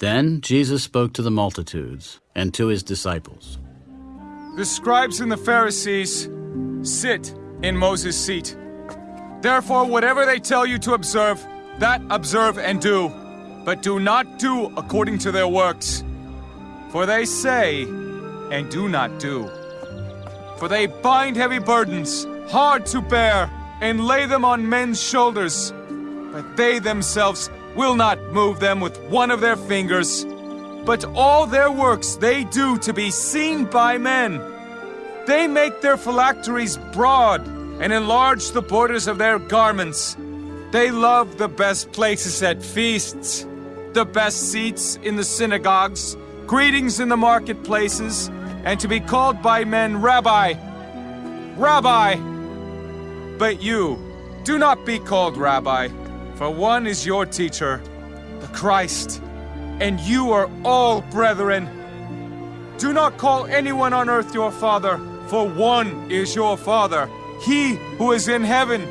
Then Jesus spoke to the multitudes and to his disciples. The scribes and the Pharisees sit in Moses' seat. Therefore, whatever they tell you to observe, that observe and do. But do not do according to their works. For they say and do not do. For they bind heavy burdens, hard to bear, and lay them on men's shoulders. But they themselves will not move them with one of their fingers. But all their works they do to be seen by men. They make their phylacteries broad and enlarge the borders of their garments. They love the best places at feasts, the best seats in the synagogues, greetings in the marketplaces, and to be called by men Rabbi. Rabbi! But you, do not be called Rabbi, for one is your teacher, the Christ, and you are all brethren. Do not call anyone on earth your father, for one is your Father, he who is in heaven.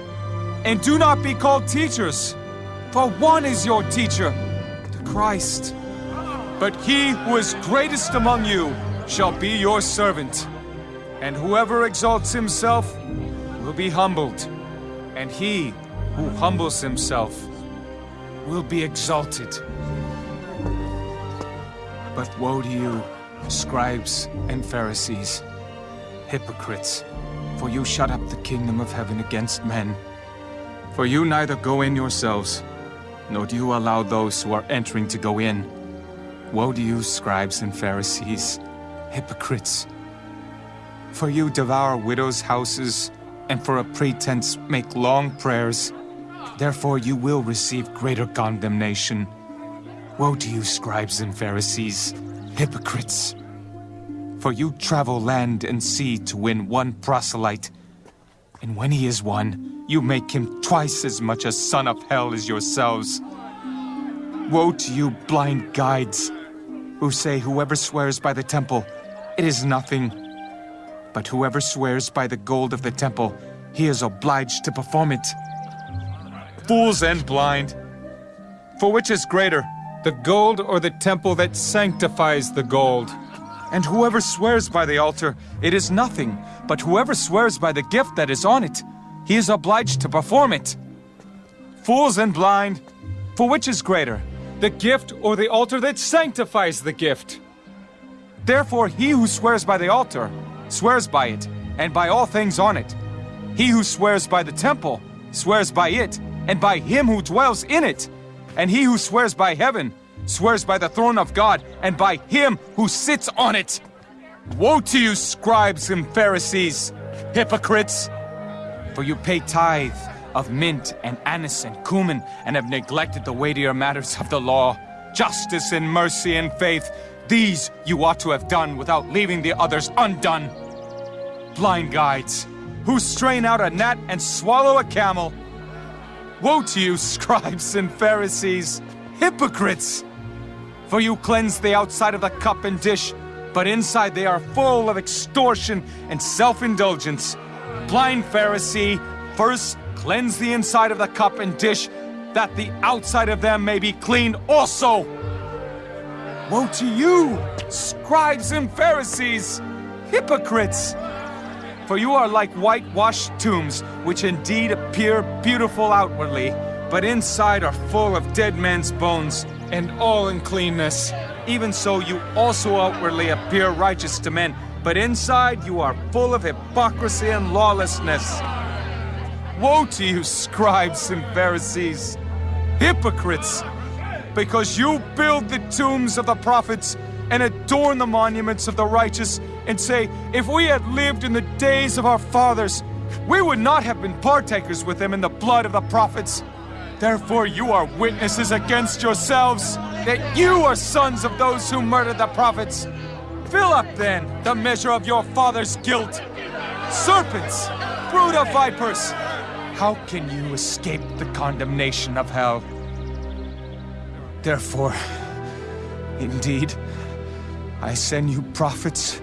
And do not be called teachers, for one is your teacher, the Christ. But he who is greatest among you shall be your servant. And whoever exalts himself will be humbled, and he who humbles himself will be exalted. But woe to you, scribes and Pharisees, hypocrites, for you shut up the kingdom of heaven against men. For you neither go in yourselves, nor do you allow those who are entering to go in. Woe to you, scribes and Pharisees, hypocrites! For you devour widows' houses, and for a pretense make long prayers. Therefore you will receive greater condemnation. Woe to you, scribes and Pharisees, hypocrites! For you travel land and sea to win one proselyte. And when he is won, you make him twice as much a son of hell as yourselves. Woe to you, blind guides, who say whoever swears by the temple, it is nothing. But whoever swears by the gold of the temple, he is obliged to perform it. Fools and blind! For which is greater, the gold or the temple that sanctifies the gold? And whoever swears by the altar, it is nothing, but whoever swears by the gift that is on it, he is obliged to perform it. Fools and blind, for which is greater, the gift or the altar that sanctifies the gift? Therefore, he who swears by the altar, swears by it, and by all things on it. He who swears by the temple, swears by it, and by him who dwells in it. And he who swears by heaven, swears by the throne of God, and by him who sits on it. Woe to you, scribes and Pharisees, hypocrites! For you pay tithe of mint and anise and cumin, and have neglected the weightier matters of the law, justice and mercy and faith. These you ought to have done without leaving the others undone. Blind guides, who strain out a gnat and swallow a camel. Woe to you, scribes and Pharisees, hypocrites! For you cleanse the outside of the cup and dish, but inside they are full of extortion and self-indulgence. Blind Pharisee, first cleanse the inside of the cup and dish, that the outside of them may be clean also. Woe to you, scribes and Pharisees, hypocrites! For you are like whitewashed tombs, which indeed appear beautiful outwardly, but inside are full of dead men's bones and all uncleanness. Even so, you also outwardly appear righteous to men, but inside you are full of hypocrisy and lawlessness. Woe to you, scribes and Pharisees, hypocrites! Because you build the tombs of the prophets and adorn the monuments of the righteous, and say, If we had lived in the days of our fathers, we would not have been partakers with them in the blood of the prophets. Therefore you are witnesses against yourselves, that you are sons of those who murdered the prophets. Fill up then the measure of your father's guilt. Serpents, brood of vipers, how can you escape the condemnation of hell? Therefore, indeed, I send you prophets,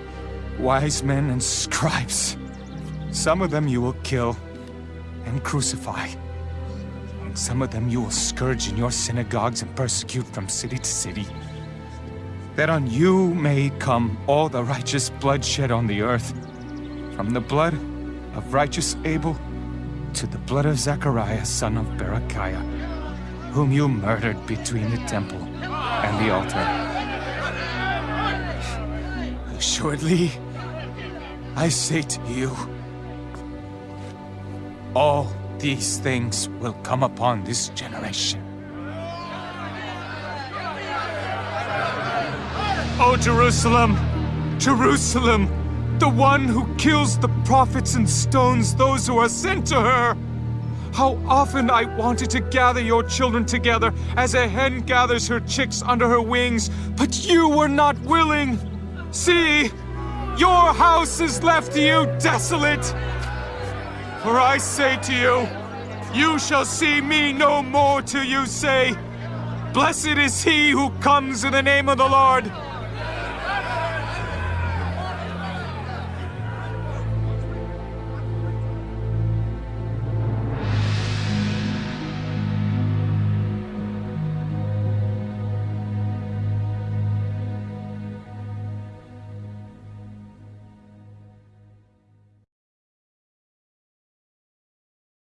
wise men, and scribes. Some of them you will kill and crucify. And some of them you will scourge in your synagogues and persecute from city to city, that on you may come all the righteous blood shed on the earth, from the blood of righteous Abel to the blood of Zechariah, son of Berechiah, whom you murdered between the temple and the altar. Assuredly, I say to you, all these things will come upon this generation. O Jerusalem, Jerusalem, the one who kills the prophets and stones those who are sent to her. How often I wanted to gather your children together as a hen gathers her chicks under her wings, but you were not willing. See, your house is left to you desolate. For I say to you, you shall see me no more till you say, Blessed is he who comes in the name of the Lord.